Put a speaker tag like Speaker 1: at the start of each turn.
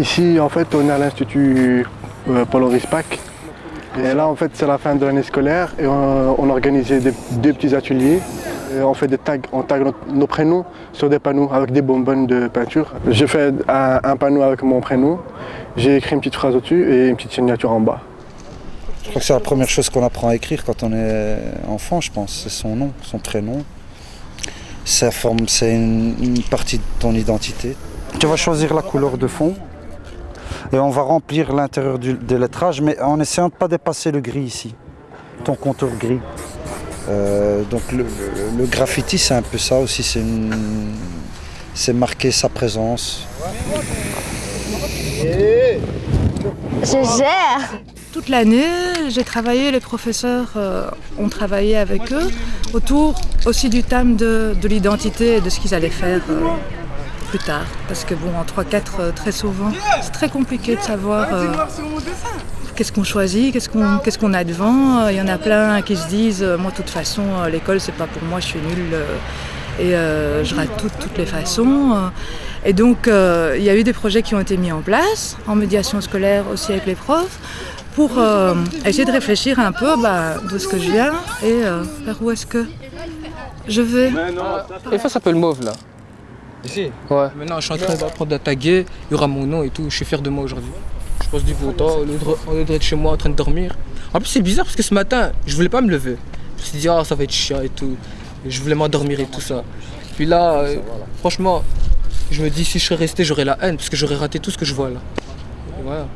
Speaker 1: Ici, en fait, on est à l'Institut euh, Paul Rispac. Et là, en fait, c'est la fin de l'année scolaire et on, on a organisé des, deux petits ateliers. Et on fait des tags, on tag nos, nos prénoms sur des panneaux avec des bonbonnes de peinture. J'ai fait un, un panneau avec mon prénom, j'ai écrit une petite phrase au-dessus et une petite signature en bas.
Speaker 2: Je crois que c'est la première chose qu'on apprend à écrire quand on est enfant, je pense. C'est son nom, son prénom. Ça forme, c'est une, une partie de ton identité. Tu vas choisir la couleur de fond et on va remplir l'intérieur du- des lettrages, mais en essayant de ne pas dépasser le gris ici, ton contour gris. Euh, donc le, le- le graffiti, c'est un peu ça aussi, c'est une- c'est marquer sa présence.
Speaker 3: Je gère
Speaker 4: Toute l'année, j'ai travaillé, les professeurs euh, ont travaillé avec eux autour aussi du thème de, de l'identité et de ce qu'ils allaient faire euh, plus tard. Parce que bon, en 3-4, euh, très souvent, c'est très compliqué de savoir euh, qu'est-ce qu'on choisit, qu'est-ce qu'on qu'est-ce qu'on a devant. Il y en a plein qui se disent, euh, moi de toute façon, euh, l'école c'est pas pour moi, je suis nulle euh, et euh, je rate tout toutes les façons. euh. Et donc, euh, il y a eu des projets qui ont été mis en place, en médiation scolaire aussi avec les profs, pour euh, essayer de réfléchir un peu bah, d'où est-ce que je viens et euh, vers où est-ce que je vais.
Speaker 5: Efface un peu le mauve là.
Speaker 6: Ici
Speaker 5: Ouais.
Speaker 6: Maintenant, je suis en train d'apprendre à taguer. Il y aura mon nom et tout. Je suis fier de moi aujourd'hui. Je passe du beau temps au lieu, de, chez moi en train de dormir. En plus, c'est bizarre parce que ce matin, je voulais pas me lever. Je me suis dit, ah, ça va être chiant et tout. Et je voulais m'endormir et tout ça. Puis là, euh, franchement, je me dis, si je serais resté, j'aurais la haine parce que j'aurais raté tout ce que je vois là. Et voilà.